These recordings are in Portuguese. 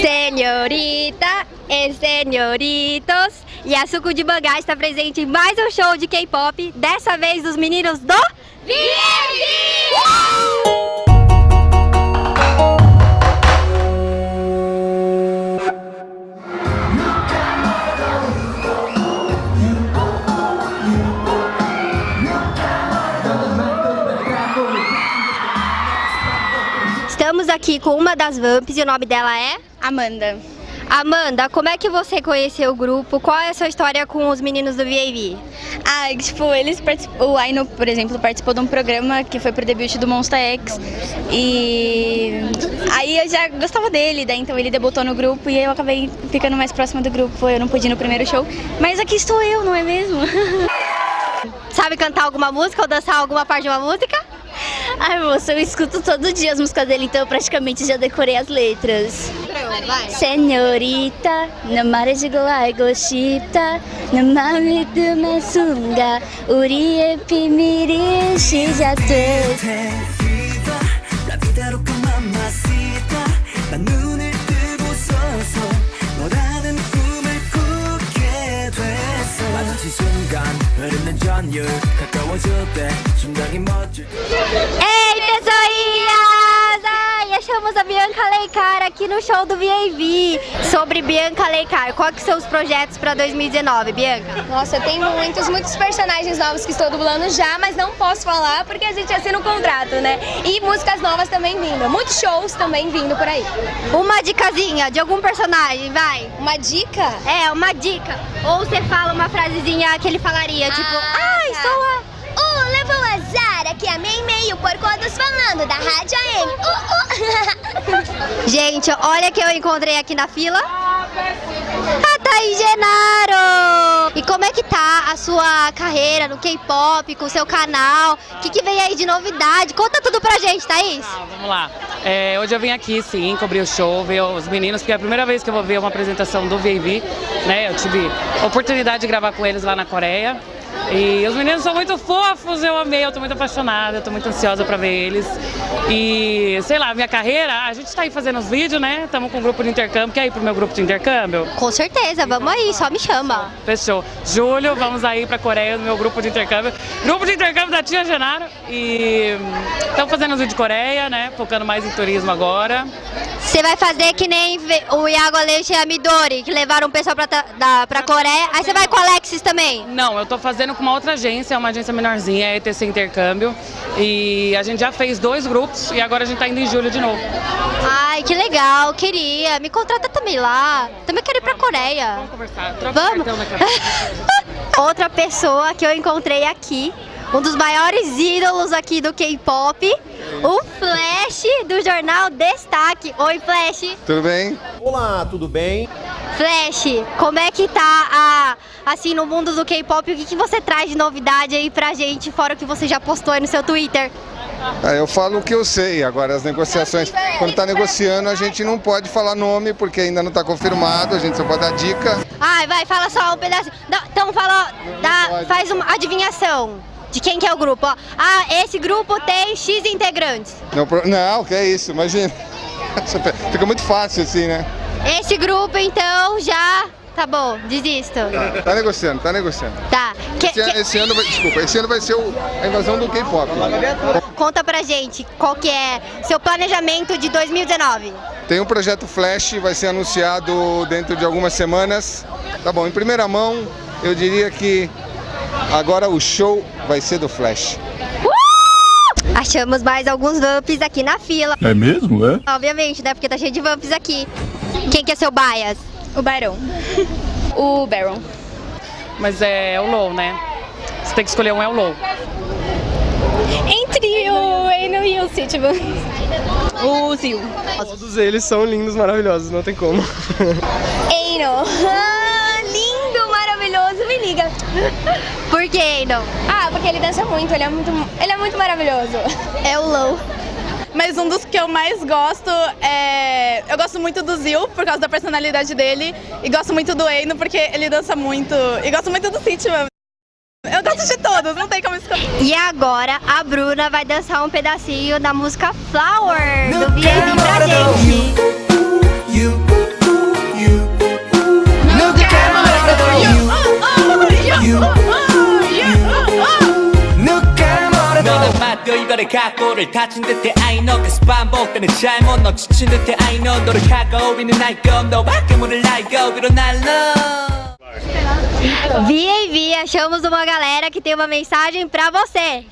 Senhorita e senhoritos, Yasuko de Bangá está presente em mais um show de K-pop, dessa vez dos meninos do Estamos aqui com uma das Vamps e o nome dela é? Amanda. Amanda, como é que você conheceu o grupo? Qual é a sua história com os meninos do VAV? Ah, tipo, eles o Aino, por exemplo, participou de um programa que foi pro debut do Monster X e aí eu já gostava dele, daí então ele debutou no grupo e eu acabei ficando mais próxima do grupo, eu não pude ir no primeiro show, mas aqui estou eu, não é mesmo? Sabe cantar alguma música ou dançar alguma parte de uma música? Ai, moça, eu escuto todo dia as músicas dele, então eu praticamente já decorei as letras. Senhorita, no 말해주고 알고 싶다 내 맘이 뜨면 순간 우리의 비밀이 시작돼 난 A Bianca Leicar aqui no show do VAV. Sobre Bianca Leicar, quais que são os projetos para 2019, Bianca? Nossa, tem muitos, muitos personagens novos que estou dublando já, mas não posso falar porque a gente assina um contrato, né? E músicas novas também vindo, muitos shows também vindo por aí. Uma dicasinha de algum personagem, vai. Uma dica? É, uma dica. Ou você fala uma frasezinha que ele falaria, tipo, ai, tá. sou a... Uh, levou azar, aqui meio, porcodos falando da Rádio AM. Uh, uh. Gente, olha que eu encontrei aqui na fila. A Thaís Genaro! E como é que tá a sua carreira no K-pop, com o seu canal? O que, que vem aí de novidade? Conta tudo pra gente, Thaís! Ah, vamos lá. É, hoje eu vim aqui, sim, cobrir o show, ver os meninos, porque é a primeira vez que eu vou ver uma apresentação do VV, né? Eu tive oportunidade de gravar com eles lá na Coreia. E os meninos são muito fofos, eu amei, eu tô muito apaixonada, eu tô muito ansiosa pra ver eles. E, sei lá, minha carreira, a gente tá aí fazendo os vídeos, né? Estamos com um grupo de intercâmbio, quer ir pro meu grupo de intercâmbio? Com certeza, vamos aí, só me chama. Fechou. Julho, vamos aí pra Coreia no meu grupo de intercâmbio. Grupo de intercâmbio da Tia Genaro. E estamos fazendo os vídeos de Coreia, né? Focando mais em turismo agora. Você vai fazer que nem o Iago Aleixo e a Midori, que levaram o pessoal pra, da, pra Coreia. Aí você vai com o Alexis também? Não, eu tô fazendo com uma outra agência, uma agência menorzinha, a ETC Intercâmbio. E a gente já fez dois grupos e agora a gente tá indo em julho de novo. Ai, que legal, queria. Me contrata também lá. Também quero ir pra Coreia. Vamos conversar. Troca Vamos. Outra pessoa que eu encontrei aqui, um dos maiores ídolos aqui do K-pop, o Flash do jornal Destaque. Oi, Flash. Tudo bem? Olá, tudo bem? Flash, como é que tá a, assim no mundo do K-pop? O que, que você traz de novidade aí pra gente, fora o que você já postou aí no seu Twitter? Ah, eu falo o que eu sei, agora as negociações, quando está negociando a gente não pode falar nome porque ainda não está confirmado, a gente só pode dar dica. Ai, vai, fala só um pedaço. Então fala, dá, faz uma adivinhação de quem que é o grupo. ó. Ah, esse grupo tem X integrantes. Não, não, que é isso, imagina. Fica muito fácil assim, né? Esse grupo, então, já... Tá bom, desisto. Tá negociando, tá negociando. Tá. Que- Esse, que- esse ano vai, desculpa, esse ano vai ser o- a invasão do K-pop. Conta pra gente qual que é seu planejamento de 2019. Tem um projeto Flash, vai ser anunciado dentro de algumas semanas. Tá bom, em primeira mão, eu diria que agora o show vai ser do Flash. Achamos mais alguns vamps aqui na fila. É mesmo, é? Obviamente, né? Porque tá cheio de vamps aqui. Quem que é seu bias? O Baron. O Baron. Mas é o Low, né? Você tem que escolher um, é o Low. Entre o Eno e o Citiban. O Zil. Todos eles são lindos, maravilhosos, não tem como. Eino. Ah, lindo, maravilhoso, me liga. Que, não? Ah, porque ele dança muito, ele é muito, ele é muito maravilhoso. É o Low. Mas um dos que eu mais gosto é. Eu gosto muito do Zil, por causa da personalidade dele. E gosto muito do Eino, porque ele dança muito. E gosto muito do Sitman. Eu gosto de todos, não tem como escolher. E agora a Bruna vai dançar um pedacinho da música Flower do VAV pra gente. 각오를 다진 듯해 I know 계속 반복되는 잘못 너 지친 듯해 I know 노력하고 있는 나이거 너밖에 모를 나이거 위로 날라 VAV, achamos uma galera que tem uma mensagem pra você.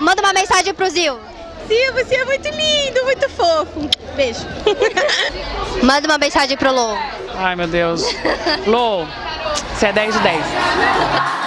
Manda uma mensagem pro Zil. Sim, você é muito lindo, muito fofo. Beijo. Manda uma mensagem pro Lô. Ai, meu Deus. Lô, você é 10 de 10.